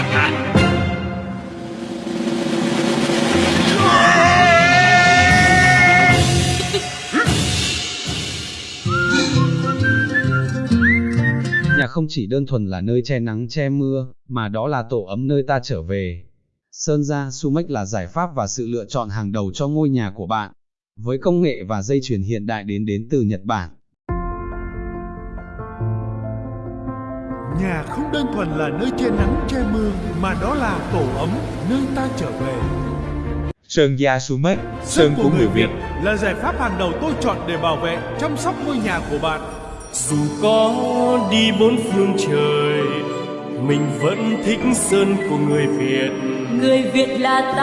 Nhà không chỉ đơn thuần là nơi che nắng che mưa, mà đó là tổ ấm nơi ta trở về. Sơn gia Sumec là giải pháp và sự lựa chọn hàng đầu cho ngôi nhà của bạn. Với công nghệ và dây chuyền hiện đại đến đến từ Nhật Bản, Nhà không đơn thuần là nơi che nắng che mưa, mà đó là tổ ấm, nơi ta trở về. Sơn gia Sumex, sơn của người Việt. là giải pháp hàng đầu tôi chọn để bảo vệ, chăm sóc ngôi nhà của bạn. Dù có đi bốn phương trời Mình vẫn thích sơn của người Việt người Việt là ta